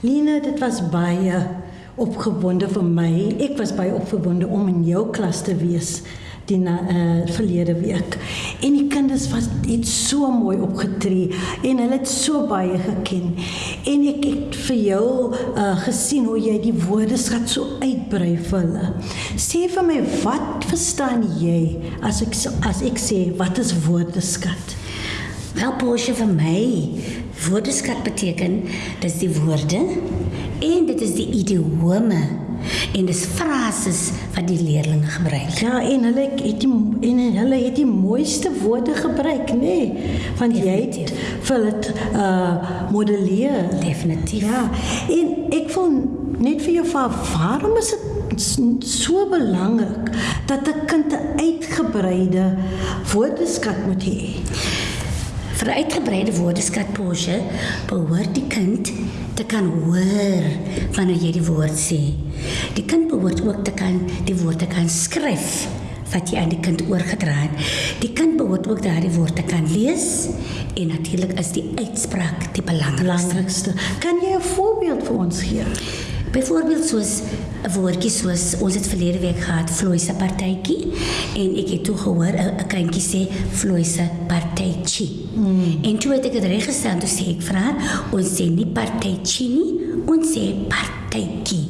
Lina, dit was baie opgewonde vir my. Ek was baie opgewonde om in jou klas te wees die na, uh, verlede week. En die kinders was het so mooi opgetree en hulle het so baie geken. En ek het vir jou uh, gesien hoe jy die woordeskat so uitbrei vir hulle. Sê vir my, wat verstaan jy as ek as ek sê wat is woordeskat? Wel, Porsche vir my, woordeskat beteken dis die woorde en dit is die idiome en dis frases wat die leerders gebruik. Ja, en hulle het die en hulle het die mooiste woorde gebruik, nê? Nee, want jy het vir dit uh modelleer. Definitief. Ja. En ek wil net vir jou vra, waarom is dit so belangrik dat 'n kind 'n uitgebreide woordeskat moet hê? Vir 'n uitgebreide woordeskat Porsche behoort die kind te kan hoor wanneer jy die woord sê. Die kind behoort ook te kan die woorde kan skryf wat jy aan die kind oorgedra het. Die kind behoort ook daardie woorde kan lees en natuurlik is die uitspraak die belangrikste. Kan jy 'n voorbeeld vir ons gee? Byvoorbeeld soos 'n woordjie soos ons het verlede week gehad vloei se partytjie en ek het toe gehoor 'n kindjie sê vloei se partytjie. Mm. En toe het ek dit reggestel toe sê ek vra ons sê nie partytjie nie, ons sê partytjie.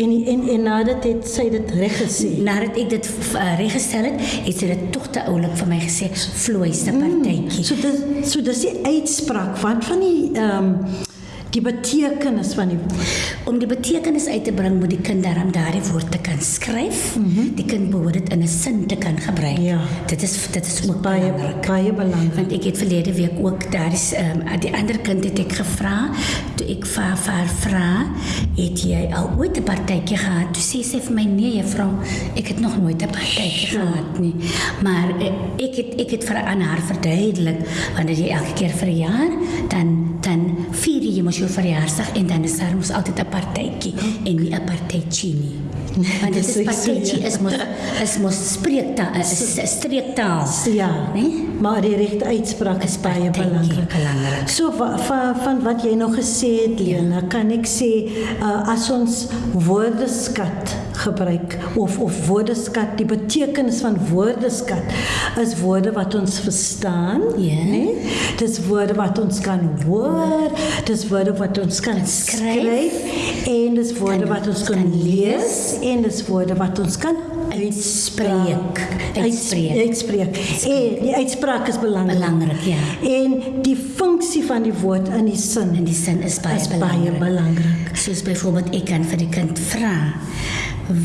En en en nadat het sy dit reg gesê. Nadat ek dit uh, reggestel het, het sy dit tog te oulik vir my gesê vloei se partytjie. Mm. So dit so dis die uitspraak van van die ehm um, die betekenis van die woord. Om die betekenis uit te bring moet die kind daarom daardie woord te kan skryf. Mm -hmm. Die kind behoort dit in 'n sin te kan gebruik. Ja. Dit is dit is ook baie belangrik. baie belangrik. Want ek het verlede week ook daar is ehm um, die ander kind het ek gevra, toe ek vir haar vra, het jy al ooit 'n partytjie gehad? Toe sê sy vir my nee, juffrou, ek het nog nooit 'n partytjie Ja. gehad nie. Maar eh, ek het ek het vir aan haar verduidelik wanneer jy elke keer verjaar, dan dan vier jy mos jou verjaarsdag en dan is daar mos altyd 'n partytjie en nie 'n partytjie nie. Want dit is partytjie ja. is mos is mos spreektaal, is is streektaal. Ja. Nee? Maar die regte uitspraak is baie partytjie belangrik. belangrik. So van van, van wat jy nog gesê het Lena, kan ek sê uh, as ons woordeskat gebruik of of woordeskat die betekenis van woordeskat is woorde wat ons verstaan, Ja. né? Dis woorde wat ons kan hoor, dis woorde wat ons kan skryf. skryf en dis woorde wat ons kan kan lees en dis woorde wat ons kan uitspreek. Uitspreek. Uitspreek. En die uitspraak is belangrik. Belangrik, ja. En die funksie van die woord in die sin In die sin is baie is baie belangrik. belangrik. Soos byvoorbeeld ek kan vir die kind vra,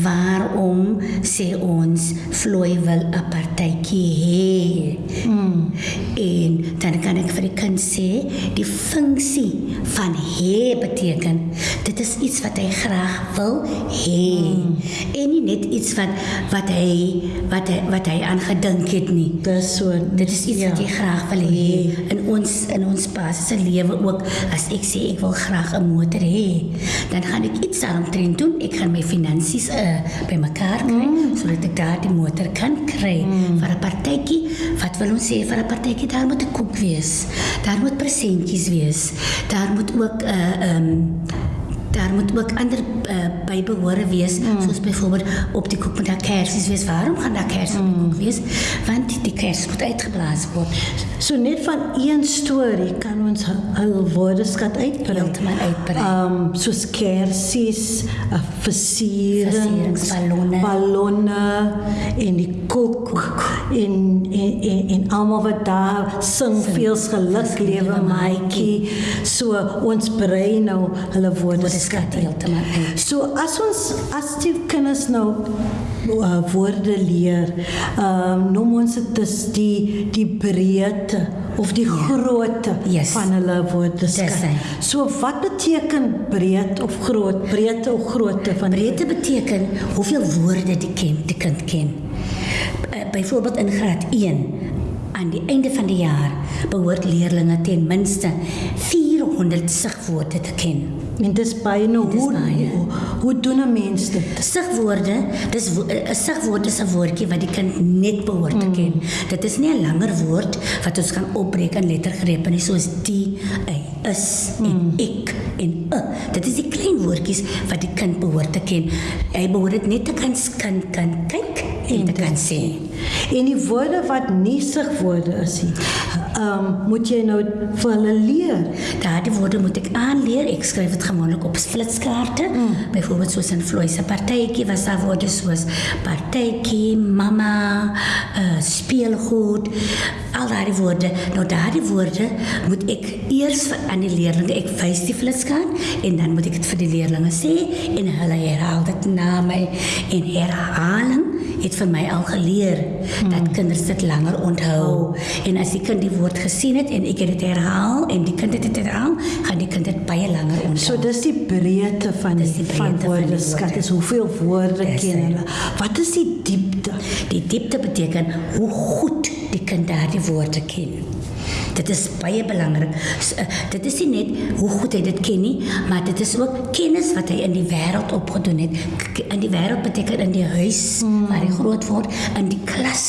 waarom sê ons Floy wil 'n partytjie hê? Mm. En dan kan ek vir die kind sê die funksie van hê beteken dit is iets wat hy graag wil hê. Mm. En nie net iets wat wat hy wat hy wat hy aan gedink het nie. Dis so Dit is iets ja. wat jy graag wil hê in ons in ons basiese lewe ook. As ek sê ek wil graag 'n motor hê, dan gaan ek iets daaromtrent doen. Ek gaan my finansies uh, bymekaar kry mm. sodat ek daardie motor kan kry mm. vir 'n partytjie. Wat wil ons sê vir 'n partytjie? Daar moet 'n koek wees. Daar moet presentjies wees. Daar moet ook 'n uh, ehm um, daar moet ook ander uh, bybehore wees mm. soos byvoorbeeld op die koek moet daar kersies wees. Waarom gaan daar kersies mm. op die koek wees? Want die kersies moet uitgeblaas word. So net van een storie kan ons hul woordeskat uitbrei. Heeltemal uitbrei. Um soos kersies, uh, versierings, ballonne. ballonne en die koek en en en, en almal wat daar sing, sing. veel geluk lewe maatjie. So ons brei nou hulle woordeskat uit. heeltemal uit. So as ons as die kinders nou uh, woorde leer, ehm uh, noem ons dit dis die die breedte of die ja. grootte Yes. van hulle woordeskat. So wat beteken breed of groot? Breedte of grootte van Breedte beteken hoeveel woorde die kind die kind ken. Uh, Byvoorbeeld in graad 1 aan die einde van die jaar behoort leerders ten minste 400 sigwoorde te ken. En dis baie nou hoe, baie. hoe doen 'n mens dit? Sigwoorde, dis wo- 'n sigwoord is 'n woordjie wat die kind net behoort te ken. Dit is nie 'n langer woord wat ons kan opbreek in lettergrepe nie soos die, hy, is en ek en 'n. Dit is die klein woordjies wat die kind behoort te ken. Hy behoort dit net te kan kan kan kyk en te kan sê. En die woorde wat nie sigwoorde is nie, ehm um, moet jy nou vir hulle leer. Daardie woorde moet ek aanleer. Ek skryf dit gewoonlik op flitskaarte. Mm. Byvoorbeeld soos in Floy se partytjie was daar woorde soos partytjie, mamma, uh, speelgoed, al daardie woorde. Nou daardie woorde moet ek eers vir aan die leerlinge ek wys die flitskaart en dan moet ek dit vir die leerlinge sê en hulle herhaal dit na my en herhaling het vir my al geleer hmm. dat kinders dit langer onthou. En as die kind die woord gesien het en ek het dit herhaal en die kind het dit herhaal, gaan die kind dit baie langer onthou. So dis die breedte van Dis die, breedte van woordeskat. woorde. Dis hoeveel woorde Dis ken hulle. Wat is die diepte? Die diepte beteken hoe goed die kind daardie woorde ken. Dit is baie belangrik. S- uh, Dit is nie net hoe goed hy dit ken nie, maar dit is ook kennis wat hy in die wêreld opgedoen het. In die wêreld beteken in die huis mm. waar hy groot word, in die klas,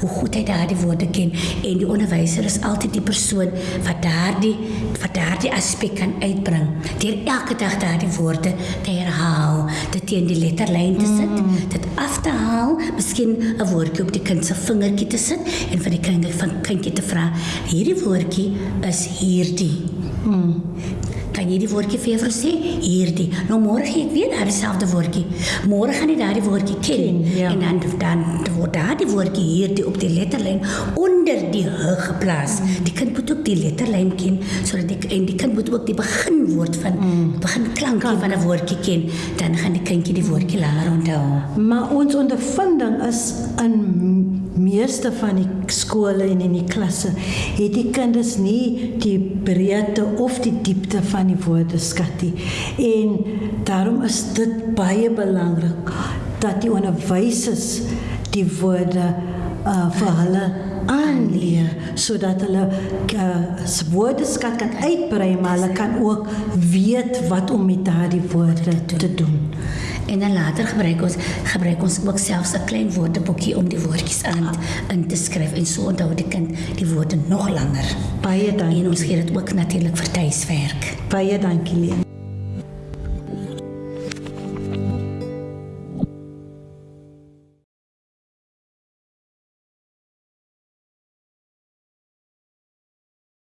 hoe goed hy daardie woorde ken en die onderwyser is altyd die persoon wat daardie wat daardie aspek kan uitbring. Deur elke dag daardie woorde te herhaal, dit teen die letterlyn te sit, mm. dit af te haal, miskien 'n woordjie op die kind se vingertjie te sit en vir die kind van kindjie te vra, hierdie woordjie is hierdie. Mm. Kan jy die woordjie vir juffrou sê? Hierdie. Nou môre gee ek weer daardie selfde woordjie. Môre gaan jy daardie woordjie ken, Ken, ja. en dan dan word daardie woordjie hierdie op die letterlyn onder die h geplaas. Mm. Die kind moet ook die letterlyn ken sodat die en die kind moet ook die beginwoord van mm. begin klankie van 'n woordjie ken, dan gaan die kindjie die woordjie langer onthou. Maar ons ondervinding is in meeste van die skole en in die klasse het die kinders nie die breedte of die diepte van die woordeskat nie. En daarom is dit baie belangrik dat die onderwysers die woorde uh, vir hulle aanleer sodat hulle uh, se woordeskat kan uitbrei maar hulle kan ook weet wat om met daardie woorde te doen. En dan later gebruik ons gebruik ons ook selfs 'n klein woordeboekie om die woordjies aan in te skryf en so onthou die kind die woorde nog langer. Baie dankie. En ons gee dit ook natuurlik vir tuiswerk. Baie dankie Leen.